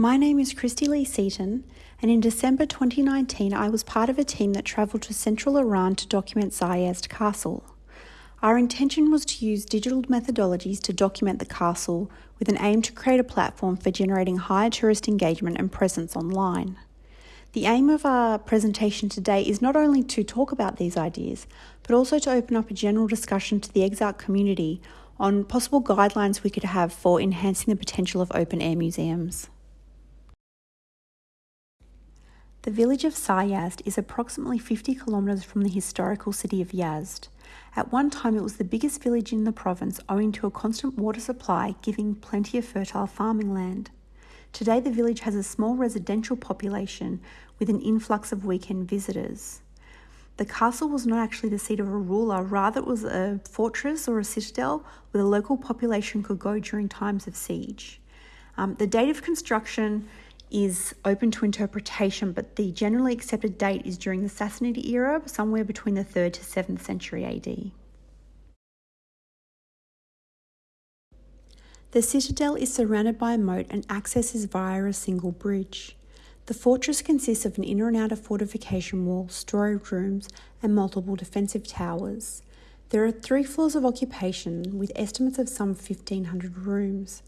My name is Christy Lee Seaton, and in December 2019, I was part of a team that travelled to central Iran to document Saryazd Castle. Our intention was to use digital methodologies to document the castle with an aim to create a platform for generating higher tourist engagement and presence online. The aim of our presentation today is not only to talk about these ideas, but also to open up a general discussion to the EXARC community on possible guidelines we could have for enhancing the potential of open air museums. The village of Saryazd is approximately 50 kilometres from the historical city of Yazd. At one time, it was the biggest village in the province owing to a constant water supply, giving plenty of fertile farming land. Today, the village has a small residential population with an influx of weekend visitors. The castle was not actually the seat of a ruler, rather, it was a fortress or a citadel where the local population could go during times of siege. Um, the date of construction is open to interpretation, but the generally accepted date is during the Sassanid era, somewhere between the 3rd to 7th century AD. The citadel is surrounded by a moat and access is via a single bridge. The fortress consists of an inner and outer fortification wall, storage rooms, and multiple defensive towers. There are three floors of occupation, with estimates of some 1,500 rooms.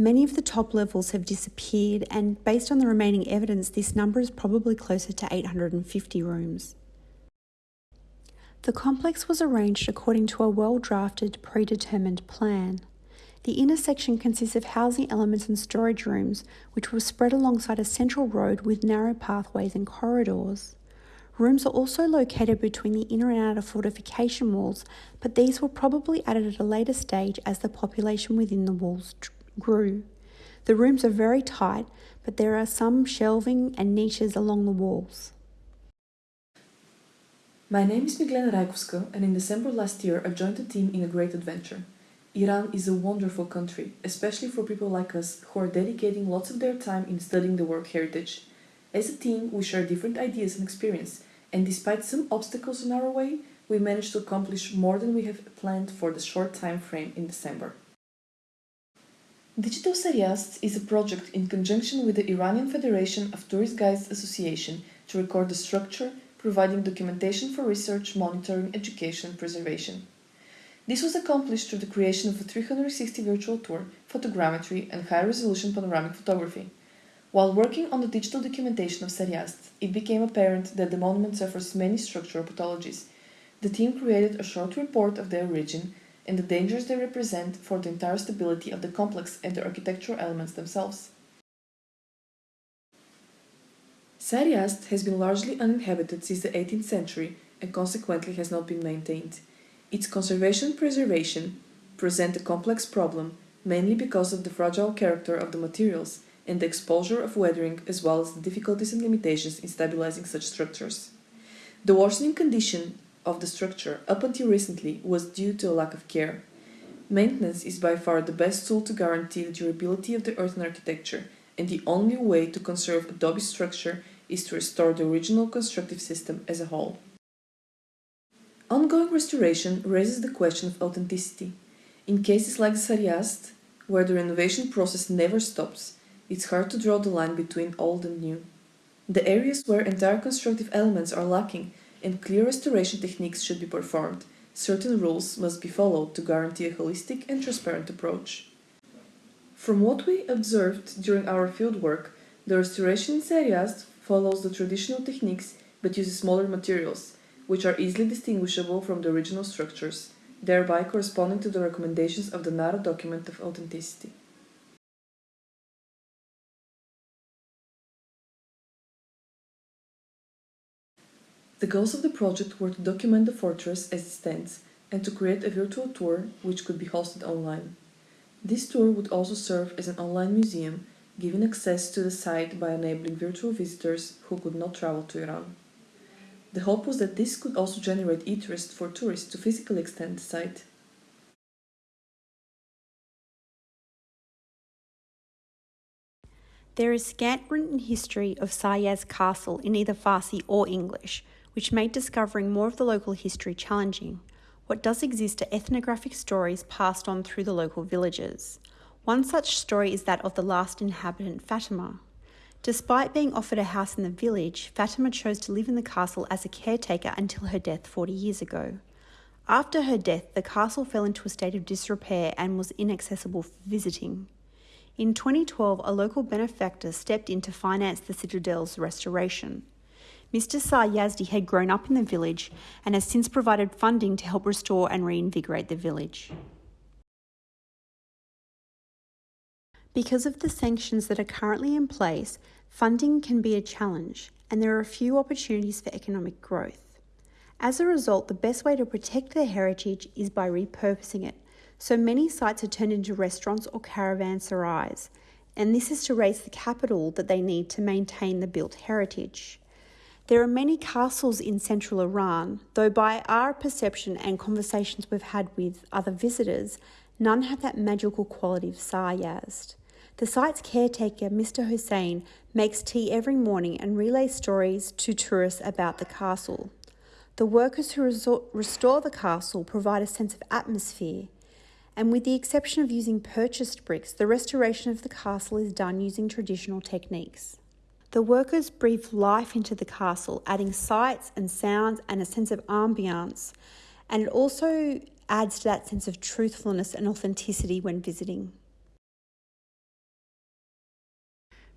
Many of the top levels have disappeared, and based on the remaining evidence, this number is probably closer to 850 rooms. The complex was arranged according to a well drafted, predetermined plan. The inner section consists of housing elements and storage rooms, which were spread alongside a central road with narrow pathways and corridors. Rooms are also located between the inner and outer fortification walls, but these were probably added at a later stage as the population within the walls grew. The rooms are very tight, but there are some shelving and niches along the walls. My name is Miglena Rajkovska, and in December last year I joined the team in a great adventure. Iran is a wonderful country, especially for people like us who are dedicating lots of their time in studying the world heritage. As a team, we share different ideas and experience, and despite some obstacles in our way, we managed to accomplish more than we have planned for the short time frame in December. Digital Saryazd is a project in conjunction with the Iranian Federation of Tourist Guides Association to record the structure, providing documentation for research, monitoring, education, preservation. This was accomplished through the creation of a 360 virtual tour, photogrammetry, and high-resolution panoramic photography. While working on the digital documentation of Saryazd, it became apparent that the monument suffers many structural pathologies. The team created a short report of their origin, and the dangers they represent for the entire stability of the complex and the architectural elements themselves. Saryazd has been largely uninhabited since the 18th century and consequently has not been maintained. Its conservation and preservation present a complex problem mainly because of the fragile character of the materials and the exposure of weathering as well as the difficulties and limitations in stabilizing such structures. The worsening condition of the structure up until recently was due to a lack of care. Maintenance is by far the best tool to guarantee the durability of the earthen architecture, and the only way to conserve adobe structure is to restore the original constructive system as a whole. Ongoing restoration raises the question of authenticity. In cases like Saryazd, where the renovation process never stops, it's hard to draw the line between old and new. The areas where entire constructive elements are lacking and clear restoration techniques should be performed, certain rules must be followed to guarantee a holistic and transparent approach. From what we observed during our fieldwork, the restoration in Saryazd follows the traditional techniques but uses smaller materials, which are easily distinguishable from the original structures, thereby corresponding to the recommendations of the NARA document of authenticity. The goals of the project were to document the fortress as it stands and to create a virtual tour which could be hosted online. This tour would also serve as an online museum, giving access to the site by enabling virtual visitors who could not travel to Iran. The hope was that this could also generate interest for tourists to physically extend the site. There is scant written history of Saryazd Castle in either Farsi or English, which made discovering more of the local history challenging. What does exist are ethnographic stories passed on through the local villages. One such story is that of the last inhabitant, Fatima. Despite being offered a house in the village, Fatima chose to live in the castle as a caretaker until her death 40 years ago. After her death, the castle fell into a state of disrepair and was inaccessible for visiting. In 2012, a local benefactor stepped in to finance the citadel's restoration. Mr. Sar Yazdi had grown up in the village and has since provided funding to help restore and reinvigorate the village. Because of the sanctions that are currently in place, funding can be a challenge, and there are few opportunities for economic growth. As a result, the best way to protect their heritage is by repurposing it. So many sites are turned into restaurants or caravanserais, and this is to raise the capital that they need to maintain the built heritage. There are many castles in central Iran, though by our perception and conversations we've had with other visitors, none have that magical quality of Saryazd. The site's caretaker, Mr. Hussein, makes tea every morning and relays stories to tourists about the castle. The workers who restore the castle provide a sense of atmosphere, and with the exception of using purchased bricks, the restoration of the castle is done using traditional techniques. The workers breathe life into the castle, adding sights and sounds and a sense of ambiance, and it also adds to that sense of truthfulness and authenticity when visiting.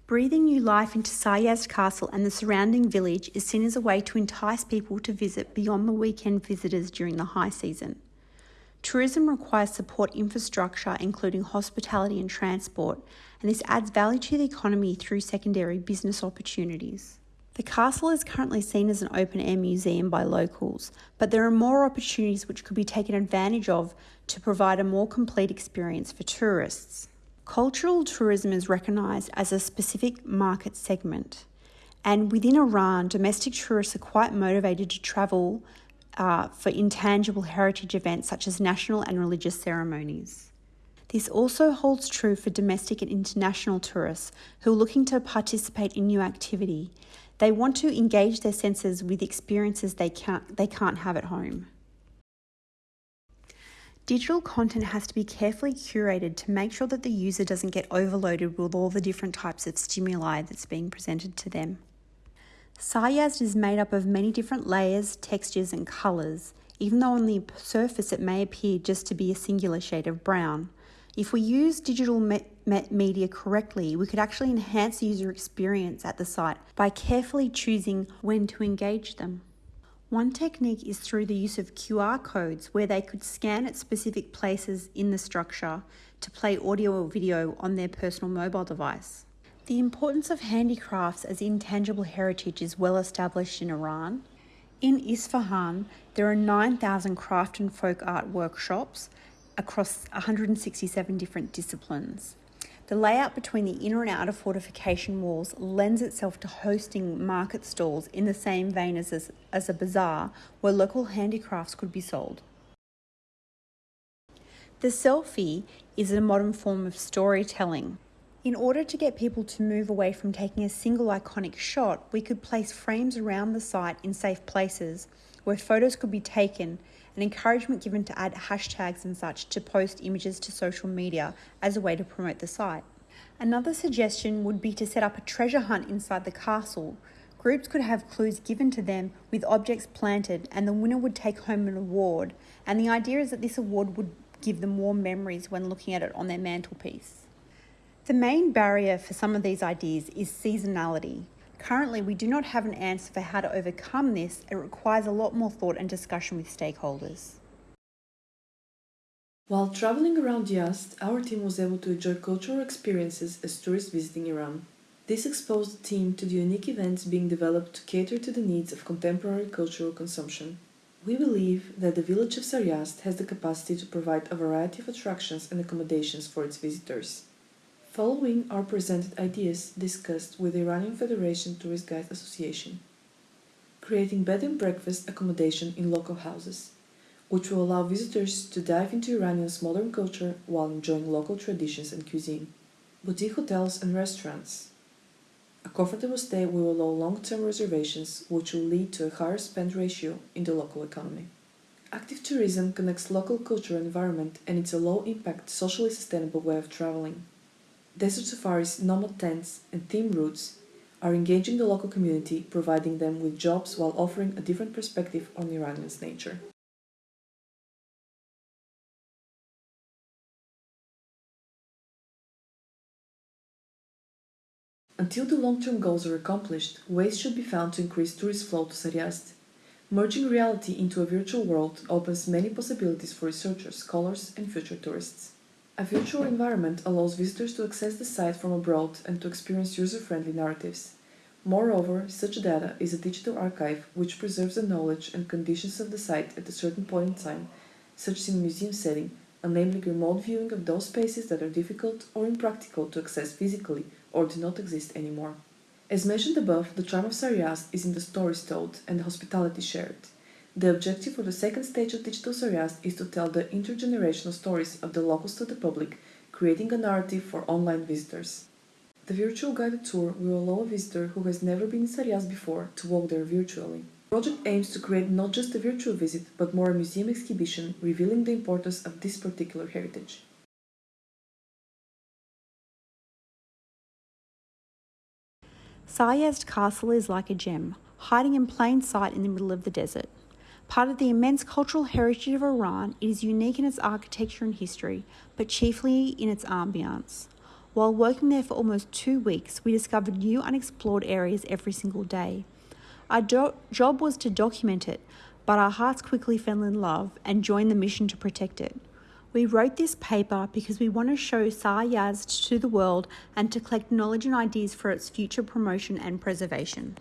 Breathing new life into Sar Yazd Castle and the surrounding village is seen as a way to entice people to visit beyond the weekend visitors during the high season. Tourism requires support infrastructure, including hospitality and transport, and this adds value to the economy through secondary business opportunities. The castle is currently seen as an open air museum by locals, but there are more opportunities which could be taken advantage of to provide a more complete experience for tourists. Cultural tourism is recognised as a specific market segment, and within Iran, domestic tourists are quite motivated to travel uh, for intangible heritage events such as national and religious ceremonies. This also holds true for domestic and international tourists who are looking to participate in new activity. They want to engage their senses with experiences they can't, they can't have at home. Digital content has to be carefully curated to make sure that the user doesn't get overloaded with all the different types of stimuli that's being presented to them. Sar is made up of many different layers, textures, and colours, even though on the surface it may appear just to be a singular shade of brown. If we use digital me- me- media correctly, we could actually enhance the user experience at the site by carefully choosing when to engage them. One technique is through the use of QR codes where they could scan at specific places in the structure to play audio or video on their personal mobile device. The importance of handicrafts as intangible heritage is well established in Iran. In Isfahan, there are 9,000 craft and folk art workshops across 167 different disciplines. The layout between the inner and outer fortification walls lends itself to hosting market stalls in the same vein as a, as a bazaar where local handicrafts could be sold. The selfie is a modern form of storytelling. In order to get people to move away from taking a single iconic shot, we could place frames around the site in safe places where photos could be taken and encouragement given to add hashtags and such to post images to social media as a way to promote the site. Another suggestion would be to set up a treasure hunt inside the castle. Groups could have clues given to them with objects planted, and the winner would take home an award. And the idea is that this award would give them warm memories when looking at it on their mantelpiece. The main barrier for some of these ideas is seasonality. Currently, we do not have an answer for how to overcome this. It requires a lot more thought and discussion with stakeholders. While traveling around Yazd, our team was able to enjoy cultural experiences as tourists visiting Iran. This exposed the team to the unique events being developed to cater to the needs of contemporary cultural consumption. We believe that the village of Sar Yazd has the capacity to provide a variety of attractions and accommodations for its visitors. Following are presented ideas discussed with the Iranian Federation Tourist Guides Association. Creating bed and breakfast accommodation in local houses, which will allow visitors to dive into Iranian's modern culture while enjoying local traditions and cuisine. Boutique hotels and restaurants. A comfortable stay will allow long-term reservations, which will lead to a higher spend ratio in the local economy. Active tourism connects local culture and environment and it's a low impact, socially sustainable way of traveling. Desert safaris, nomad tents, and theme routes are engaging the local community, providing them with jobs while offering a different perspective on Iranian's nature. Until the long-term goals are accomplished, ways should be found to increase tourist flow to Saryazd. Merging reality into a virtual world opens many possibilities for researchers, scholars, and future tourists. A virtual environment allows visitors to access the site from abroad and to experience user-friendly narratives. Moreover, such data is a digital archive which preserves the knowledge and conditions of the site at a certain point in time, such as in a museum setting, enabling remote viewing of those spaces that are difficult or impractical to access physically or do not exist anymore. As mentioned above, the charm of Saryazd is in the stories told and the hospitality shared. The objective for the second stage of Digital Saryazd is to tell the intergenerational stories of the locals to the public, creating a narrative for online visitors. The virtual guided tour will allow a visitor who has never been in Saryazd before to walk there virtually. The project aims to create not just a virtual visit, but more a museum exhibition revealing the importance of this particular heritage. Saryazd Castle is like a gem, hiding in plain sight in the middle of the desert. Part of the immense cultural heritage of Iran, it is unique in its architecture and history, but chiefly in its ambiance. While working there for almost two weeks, we discovered new unexplored areas every single day. Our do- job was to document it, but our hearts quickly fell in love and joined the mission to protect it. We wrote this paper because we want to show Saryazd to the world and to collect knowledge and ideas for its future promotion and preservation.